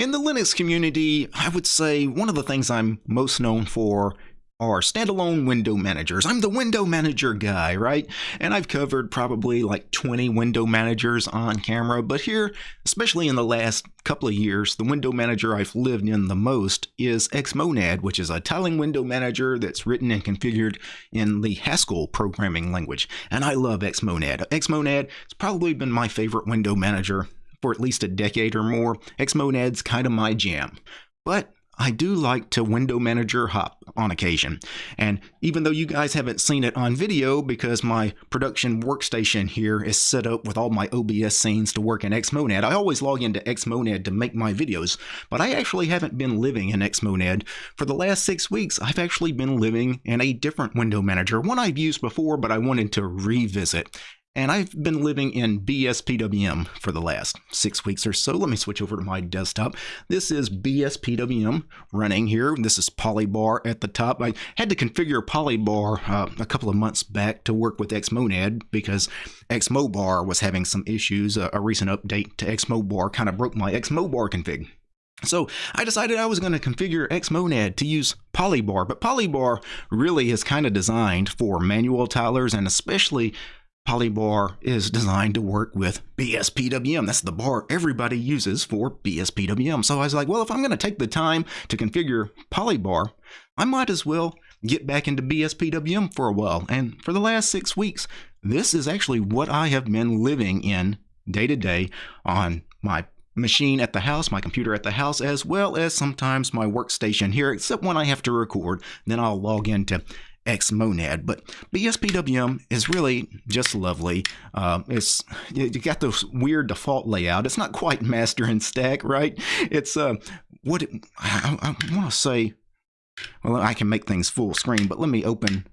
In the Linux community, I would say one of the things I'm most known for are standalone window managers. I'm the window manager guy, right? And I've covered probably like 20 window managers on camera, but here, especially in the last couple of years, the window manager I've lived in the most is Xmonad, which is a tiling window manager that's written and configured in the Haskell programming language. And I love Xmonad. Xmonad has probably been my favorite window manager for at least a decade or more. Xmonad's kind of my jam. But I do like to window manager hop on occasion. And even though you guys haven't seen it on video because my production workstation here is set up with all my OBS scenes to work in Xmonad, I always log into Xmonad to make my videos. But I actually haven't been living in Xmonad. For the last six weeks, I've actually been living in a different window manager, one I've used before, but I wanted to revisit and I've been living in BSPWM for the last six weeks or so. Let me switch over to my desktop. This is BSPWM running here. This is Polybar at the top. I had to configure Polybar uh, a couple of months back to work with Xmonad because Xmobar was having some issues. Uh, a recent update to Xmobar kind of broke my Xmobar config. So I decided I was going to configure Xmonad to use Polybar, but Polybar really is kind of designed for manual tilers and especially Polybar is designed to work with BSPWM. That's the bar everybody uses for BSPWM. So I was like, well, if I'm going to take the time to configure Polybar, I might as well get back into BSPWM for a while. And for the last six weeks, this is actually what I have been living in day to day on my machine at the house, my computer at the house, as well as sometimes my workstation here, except when I have to record. Then I'll log into Xmonad. But BSPWM is really just lovely. Uh, it's you got this weird default layout. It's not quite master and stack, right? It's uh, what it, I, I want to say. Well, I can make things full screen, but let me open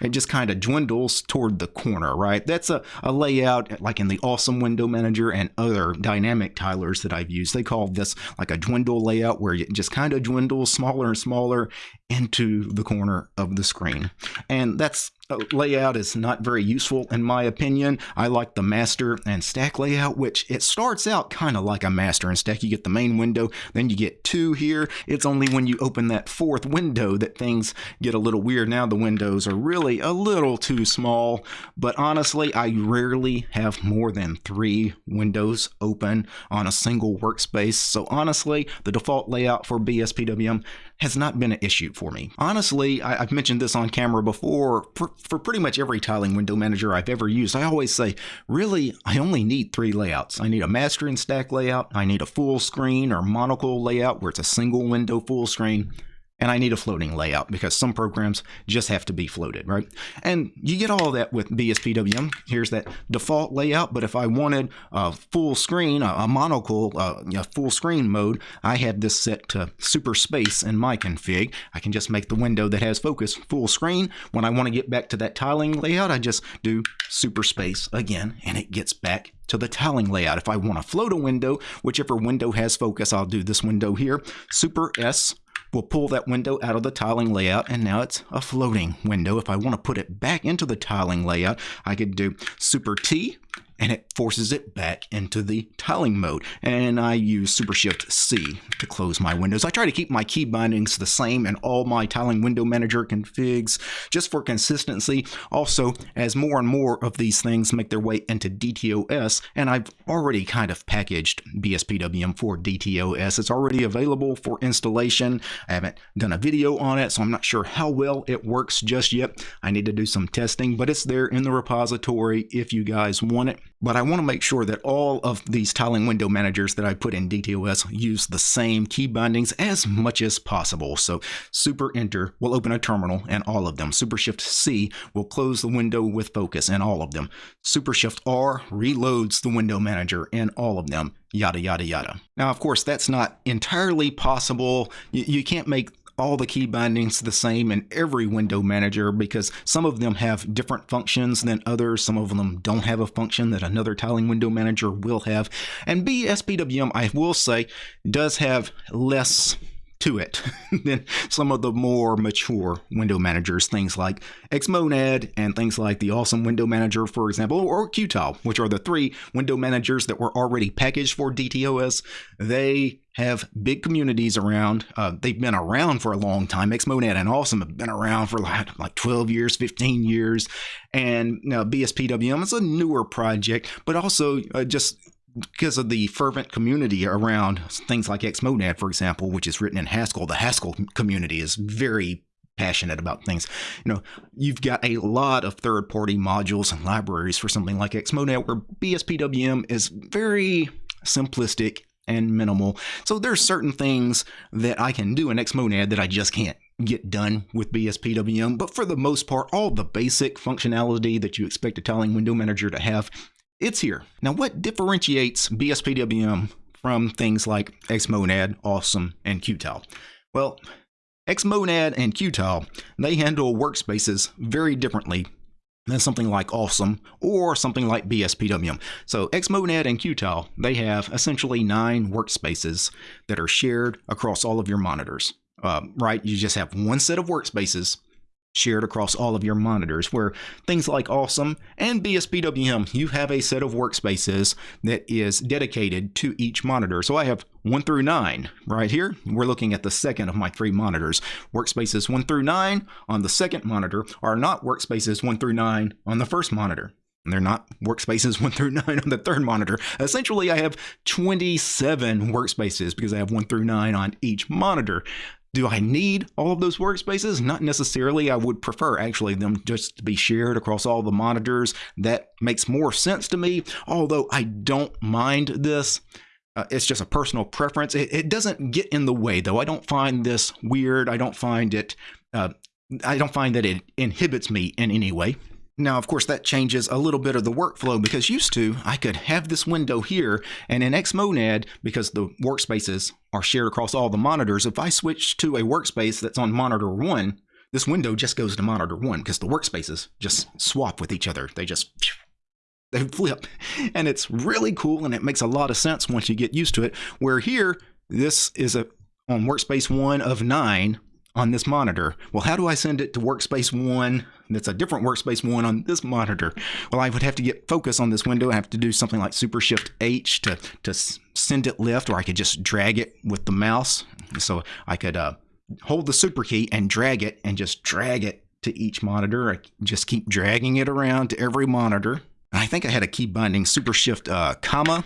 it just kind of dwindles toward the corner, right? That's a, a layout like in the Awesome Window Manager and other dynamic tilers that I've used. They call this like a dwindle layout where it just kind of dwindles smaller and smaller into the corner of the screen. And that's Uh, layout is not very useful in my opinion. I like the master and stack layout, which it starts out kind of like a master and stack. You get the main window, then you get two here. It's only when you open that fourth window that things get a little weird. Now the windows are really a little too small, but honestly, I rarely have more than three windows open on a single workspace. So honestly, the default layout for BSPWM has not been an issue for me. Honestly, I, have mentioned this on camera before, for, for pretty much every tiling window manager I've ever used, I always say, really, I only need three layouts. I need a master and stack layout, I need a full screen or monocle layout where it's a single window full screen, and I need a floating layout because some programs just have to be floated, right? And you get all that with BSPWM. Here's that default layout, but if I wanted a full screen, a, a monocle, uh, a full screen mode, I had this set to super space in my config. I can just make the window that has focus full screen. When I want to get back to that tiling layout, I just do super space again, and it gets back to the tiling layout. If I want to float a window, whichever window has focus, I'll do this window here, super S We'll pull that window out of the tiling layout and now it's a floating window. If I want to put it back into the tiling layout, I could do Super T and it forces it back into the tiling mode. And I use Super Shift C to close my windows. I try to keep my key bindings the same in all my tiling window manager configs just for consistency. Also, as more and more of these things make their way into DTOS, and I've already kind of packaged BSPWM for DTOS. It's already available for installation. I haven't done a video on it, so I'm not sure how well it works just yet. I need to do some testing, but it's there in the repository if you guys want it. But I want to make sure that all of these tiling window managers that I put in DTOS use the same key bindings as much as possible. So Super Enter will open a terminal in all of them. Super Shift C will close the window with focus in all of them. Super Shift R reloads the window manager in all of them yada yada yada. Now, of course, that's not entirely possible. You, you, can't make all the key bindings the same in every window manager because some of them have different functions than others. Some of them don't have a function that another tiling window manager will have. And BSPWM, I will say, does have less to it than some of the more mature window managers, things like Xmonad and things like the Awesome Window Manager, for example, or Qtile, which are the three window managers that were already packaged for DTOS. They have big communities around. Uh, they've been around for a long time. Xmonad and Awesome have been around for like, like 12 years, 15 years. And know, BSPWM is a newer project, but also uh, just because of the fervent community around things like Xmonad, for example, which is written in Haskell, the Haskell community is very passionate about things. You know, you've got a lot of third-party modules and libraries for something like Xmonad, where BSPWM is very simplistic and minimal. So there's certain things that I can do in Xmonad that I just can't get done with BSPWM. But for the most part, all the basic functionality that you expect a tiling window manager to have it's here. Now, what differentiates BSPWM from things like Xmonad, Awesome, and Qtile? Well, Xmonad and Qtile, they handle workspaces very differently than something like Awesome or something like BSPWM. So Xmonad and Qtile, they have essentially nine workspaces that are shared across all of your monitors. Uh, right? You just have one set of workspaces shared across all of your monitors, where things like Awesome and BSPWM, you have a set of workspaces that is dedicated to each monitor. So I have 1 through 9 right here. We're looking at the second of my three monitors. Workspaces 1 through 9 on the second monitor are not workspaces 1 through 9 on the first monitor. They're not workspaces 1 through 9 on the third monitor. Essentially, I have 27 workspaces because I have 1 through 9 on each monitor. Do I need all of those workspaces? Not necessarily. I would prefer actually them just to be shared across all the monitors. That makes more sense to me, although I don't mind this. Uh, it's just a personal preference. It, it, doesn't get in the way, though. I don't find this weird. I don't find it. Uh, I don't find that it inhibits me in any way. Now, of course, that changes a little bit of the workflow because used to I could have this window here and in Xmonad, because the workspaces are shared across all the monitors, if I switch to a workspace that's on monitor one, this window just goes to monitor one because the workspaces just swap with each other. They just they flip and it's really cool and it makes a lot of sense once you get used to it. Where here, this is a on workspace one of nine on this monitor. Well, how do I send it to workspace one that's a different workspace one on this monitor? Well, I would have to get focus on this window. I have to do something like Super Shift H to, to send it left, or I could just drag it with the mouse. So I could uh, hold the super key and drag it and just drag it to each monitor. I just keep dragging it around to every monitor. I think I had a key binding Super Shift uh, comma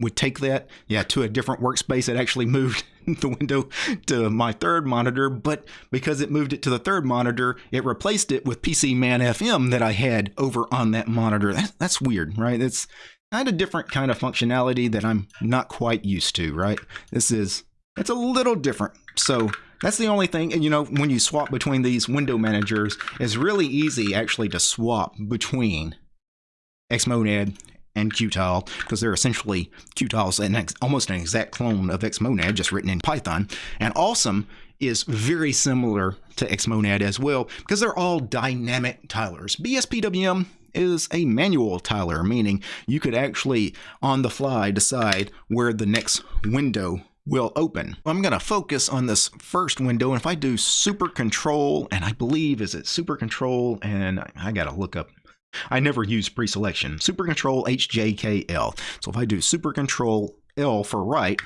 would take that, yeah, to a different workspace. It actually moved the window to my third monitor, but because it moved it to the third monitor, it replaced it with PCManFM that I had over on that monitor. That, that's weird, right? It's kind of different kind of functionality that I'm not quite used to, right? This is, it's a little different. So that's the only thing. And you know, when you swap between these window managers, it's really easy actually to swap between Xmonad and Qtile because they're essentially Qtiles and ex- almost an exact clone of Xmonad, just written in Python. And Awesome is very similar to Xmonad as well because they're all dynamic tilers. BSPWM is a manual tiler, meaning you could actually on the fly decide where the next window will open. I'm going to focus on this first window. And if I do super control, and I believe is it super control, and I got to look up I never use pre-selection. Super Control HJKL. So if I do Super Control L for right,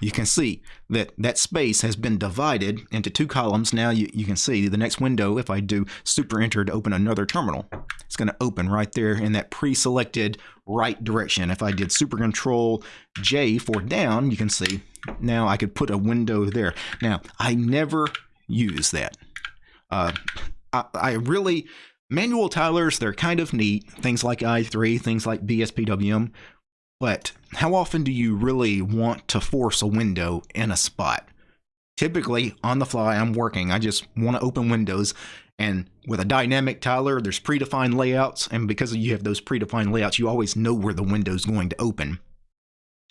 you can see that that space has been divided into two columns. Now you, you can see the next window, if I do super enter to open another terminal, it's going to open right there in that pre-selected right direction. If I did super control J for down, you can see now I could put a window there. Now I never use that. Uh, I, I really Manual tilers, they're kind of neat, things like i3, things like BSPWM, but how often do you really want to force a window in a spot? Typically, on the fly, I'm working, I just want to open windows, and with a dynamic tiler, there's predefined layouts, and because you have those predefined layouts, you always know where the window's going to open.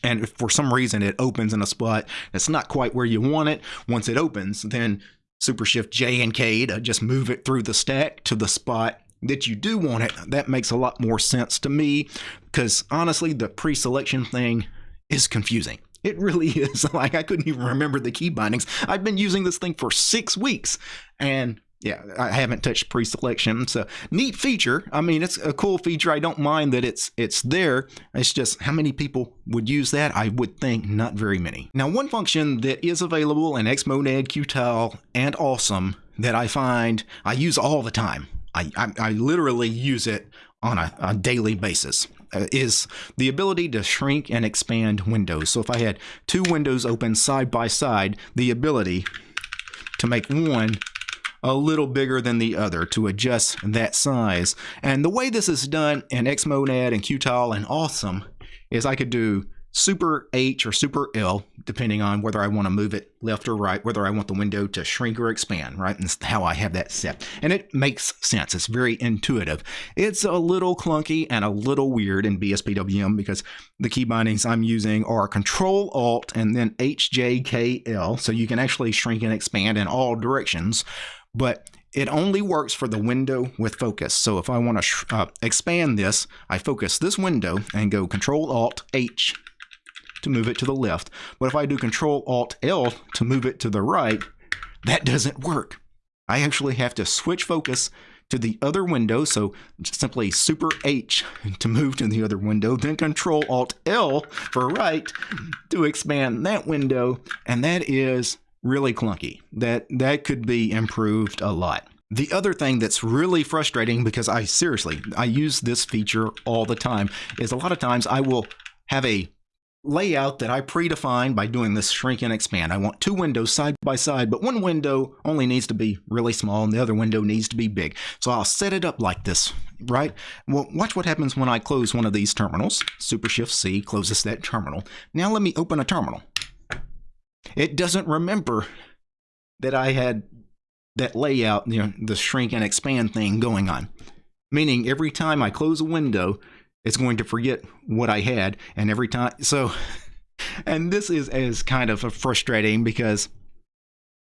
And if for some reason it opens in a spot that's not quite where you want it, once it opens, then Super Shift J and K to just move it through the stack to the spot that you do want it. That makes a lot more sense to me because honestly, the pre-selection thing is confusing. It really is. Like I couldn't even remember the key bindings. I've been using this thing for six weeks, and yeah, I haven't touched pre-selection. So neat feature. I mean, it's a cool feature. I don't mind that it's it's there. It's just how many people would use that? I would think not very many. Now, one function that is available in Xmonad, Qtile, and Awesome that I find I use all the time. I, I, I literally use it on a, a daily basis uh, is the ability to shrink and expand windows. So if I had two windows open side by side, the ability to make one a little bigger than the other to adjust that size. And the way this is done in Xmonad and Qtile and Awesome is I could do super H or super L, depending on whether I want to move it left or right, whether I want the window to shrink or expand, right? And how I have that set. And it makes sense. It's very intuitive. It's a little clunky and a little weird in BSPWM because the key bindings I'm using are Control Alt and then HJKL. So you can actually shrink and expand in all directions. But it only works for the window with focus. So if I want to uh, expand this, I focus this window and go Control Alt H to move it to the left. But if I do Control Alt L to move it to the right, that doesn't work. I actually have to switch focus to the other window, so simply Super H to move to the other window, then Control Alt L for right to expand that window, and that is really clunky. That that could be improved a lot. The other thing that's really frustrating because I seriously I use this feature all the time is a lot of times I will have a layout that I predefine by doing this shrink and expand. I want two windows side by side, but one window only needs to be really small and the other window needs to be big. So I'll set it up like this, right? Well, watch what happens when I close one of these terminals. Super Shift C closes that terminal. Now let me open a terminal. It doesn't remember that I had that layout, you know, the shrink and expand thing going on. Meaning every time I close a window, it's going to forget what I had. And every time, so, and this is, is kind of frustrating because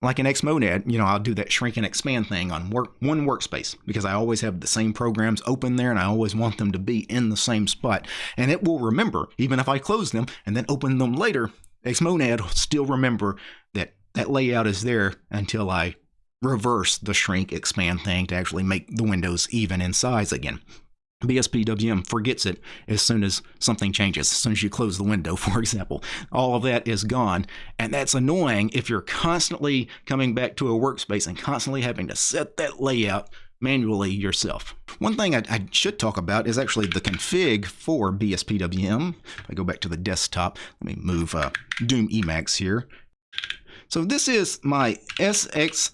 like in Xmonad, you know, I'll do that shrink and expand thing on work, one workspace because I always have the same programs open there and I always want them to be in the same spot. And it will remember, even if I close them and then open them later, Xmonad still remember that that layout is there until I reverse the shrink expand thing to actually make the windows even in size again. BSPWM forgets it as soon as something changes, as soon as you close the window, for example. All of that is gone. And that's annoying if you're constantly coming back to a workspace and constantly having to set that layout manually yourself. One thing I, I, should talk about is actually the config for BSPWM. If I go back to the desktop, let me move uh, Doom Emacs here. So this is my SXHKDRC.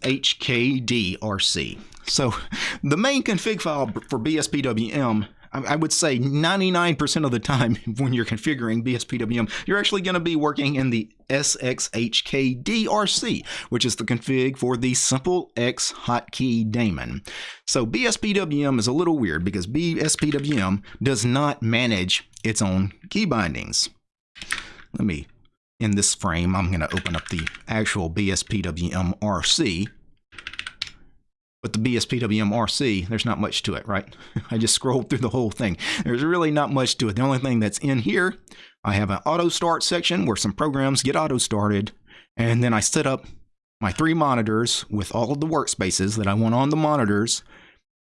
So the main config file for BSPWM, I would say 99% of the time when you're configuring BSPWM, you're actually going to be working in the SXHKDRC, which is the config for the Simple X hotkey daemon. So BSPWM is a little weird because BSPWM does not manage its own key bindings. Let me in this frame, I'm going to open up the actual BSPWM But the BSPWM RC, there's not much to it, right? I just scrolled through the whole thing. There's really not much to it. The only thing that's in here, I have an auto start section where some programs get auto started. And then I set up my three monitors with all of the workspaces that I want on the monitors.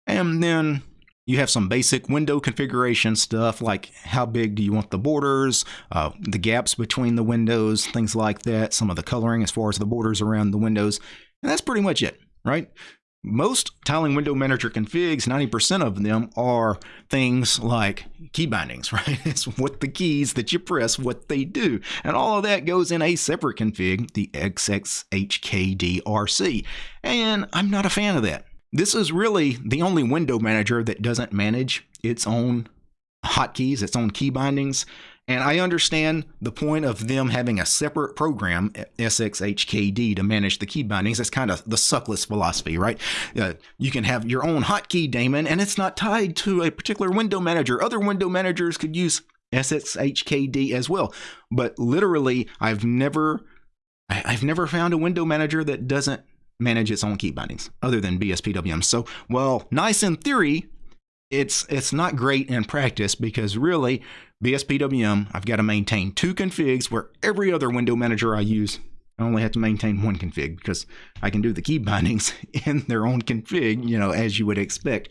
And then you have some basic window configuration stuff like how big do you want the borders, uh, the gaps between the windows, things like that, some of the coloring as far as the borders around the windows. And that's pretty much it, right? Most tiling window manager configs, 90% of them are things like key bindings, right? It's what the keys that you press, what they do. And all of that goes in a separate config, the SXHKDRC. And I'm not a fan of that. This is really the only window manager that doesn't manage its own hotkeys, its own key bindings. And I understand the point of them having a separate program, SXHKD, to manage the key bindings. That's kind of the suckless philosophy, right? Uh, you can have your own hotkey daemon, and it's not tied to a particular window manager. Other window managers could use SXHKD as well. But literally, I've never, I've never found a window manager that doesn't manage its own key bindings other than BSPWM. So, well, nice in theory, it's it's not great in practice because really BSPWM, I've got to maintain two configs where every other window manager I use I only have to maintain one config because I can do the key bindings in their own config, you know, as you would expect.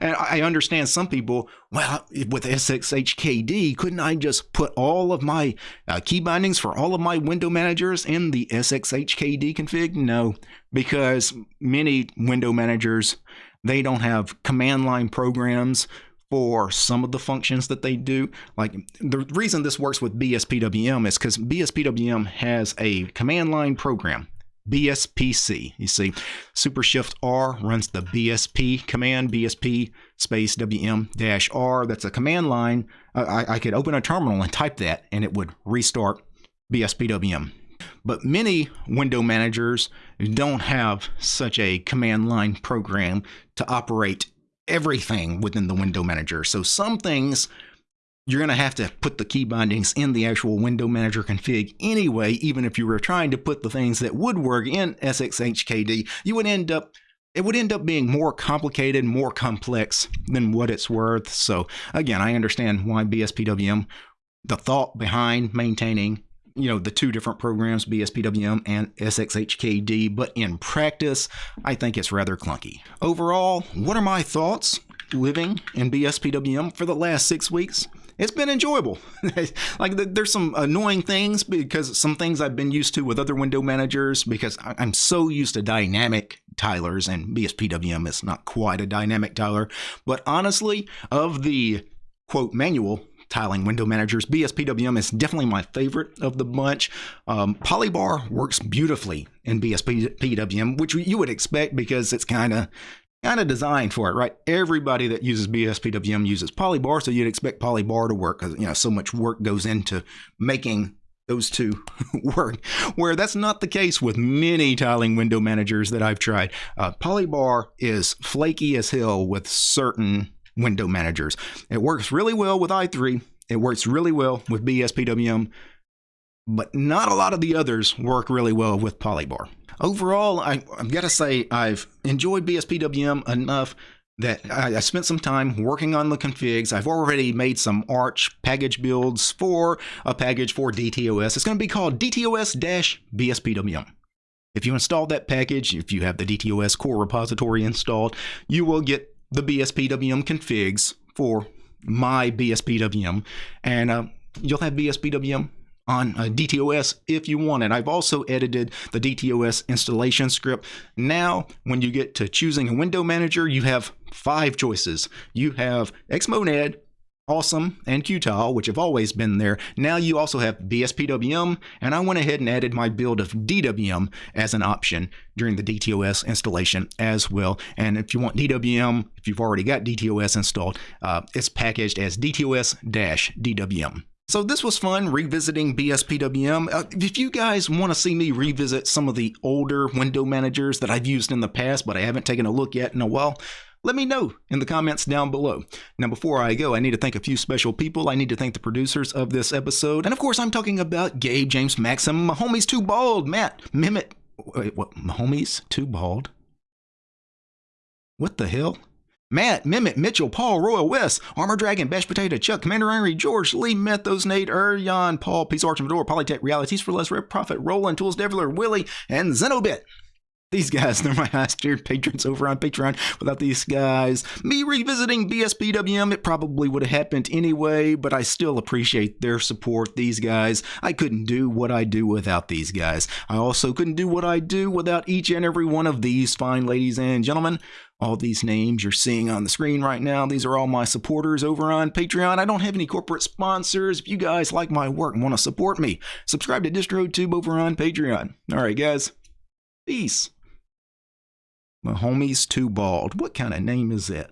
And I understand some people, well, with SXHKD, couldn't I just put all of my uh, key bindings for all of my window managers in the SXHKD config? No, because many window managers, they don't have command line programs for some of the functions that they do. Like the reason this works with BSPWM is because BSPWM has a command line program. BSPC. You see, Super Shift R runs the BSP command, BSP space WM dash R. That's a command line. I, I could open a terminal and type that, and it would restart BSPWM. But many window managers don't have such a command line program to operate everything within the window manager. So some things you're going to have to put the key bindings in the actual window manager config anyway, even if you were trying to put the things that would work in SXHKD, you would end up it would end up being more complicated, more complex than what it's worth. So again, I understand why BSPWM, the thought behind maintaining you know the two different programs BSPWM and SXHKD but in practice I think it's rather clunky. Overall, what are my thoughts living in BSPWM for the last 6 weeks? It's been enjoyable. like there's some annoying things because some things I've been used to with other window managers because I'm so used to dynamic tilers and BSPWM is not quite a dynamic tiler, but honestly of the quote manual tiling window managers. BSPWM is definitely my favorite of the bunch. Um, Polybar works beautifully in BSPWM, which you would expect because it's kind of kind of designed for it, right? Everybody that uses BSPWM uses Polybar, so you'd expect Polybar to work because you know so much work goes into making those two work. Where that's not the case with many tiling window managers that I've tried. Uh, Polybar is flaky as hell with certain window managers. It works really well with i3. It works really well with BSPWM, but not a lot of the others work really well with Polybar. Overall, I, have got to say I've enjoyed BSPWM enough that I, I, spent some time working on the configs. I've already made some Arch package builds for a package for DTOS. It's going to be called DTOS-BSPWM. If you install that package, if you have the DTOS core repository installed, you will get the BSPWM configs for my BSPWM, and uh, you'll have BSPWM on uh, DTOS if you want it. I've also edited the DTOS installation script. Now, when you get to choosing a window manager, you have five choices. You have Xmonad, Awesome and Qtile, which have always been there. Now you also have BSPWM, and I went ahead and added my build of DWM as an option during the DTOS installation as well. And if you want DWM, if you've already got DTOS installed, uh, it's packaged as DTOS-DWM. So this was fun revisiting BSPWM. Uh, if you guys want to see me revisit some of the older window managers that I've used in the past, but I haven't taken a look at in a while, let me know in the comments down below. Now, before I go, I need to thank a few special people. I need to thank the producers of this episode. And of course, I'm talking about Gabe, James, Maxim, Mahomes Too Bald, Matt, Mimit. Wait, what? Mahomes Too Bald? What the hell? Matt, Mimit, Mitchell, Paul, Royal West, Armor Dragon, Bash Potato, Chuck, Commander Henry, George, Lee, Methos, Nate, Erjan, Paul, Peace Arch Door, Polytech, Realities for Less, Rep Profit, Roland, Tools, Deviler, Willie, and Zenobit. These guys, they're my highest tiered patrons over on Patreon. Without these guys, me revisiting BSPWM, it probably would have happened anyway, but I still appreciate their support. These guys, I couldn't do what I do without these guys. I also couldn't do what I do without each and every one of these fine ladies and gentlemen. All these names you're seeing on the screen right now, these are all my supporters over on Patreon. I don't have any corporate sponsors. If you guys like my work and want to support me, subscribe to DistroTube over on Patreon. All right, guys. Peace. Homie's too bald. What kind of name is that?